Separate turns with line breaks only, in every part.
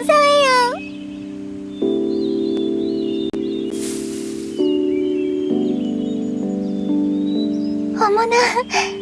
감사해요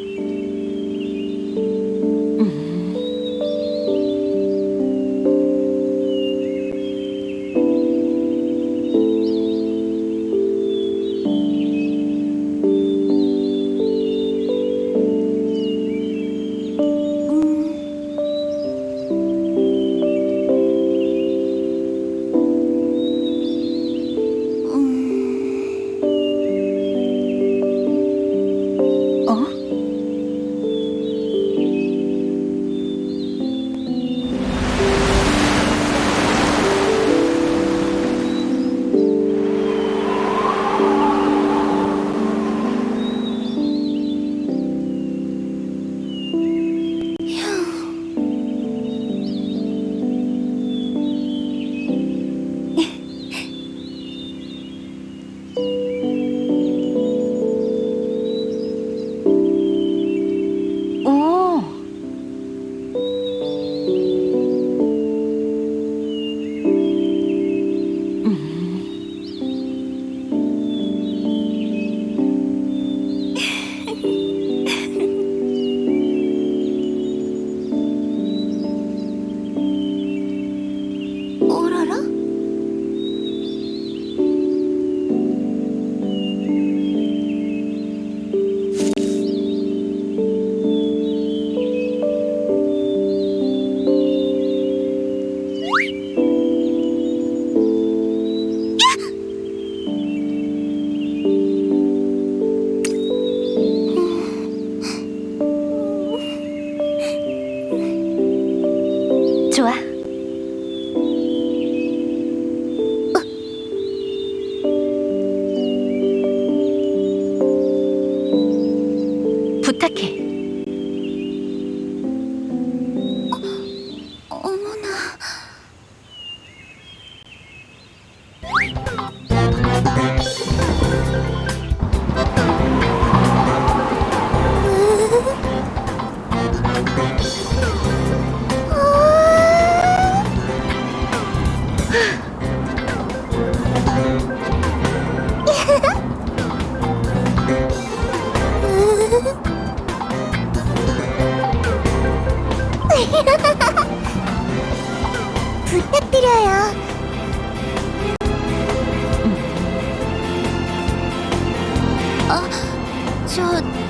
ちょっ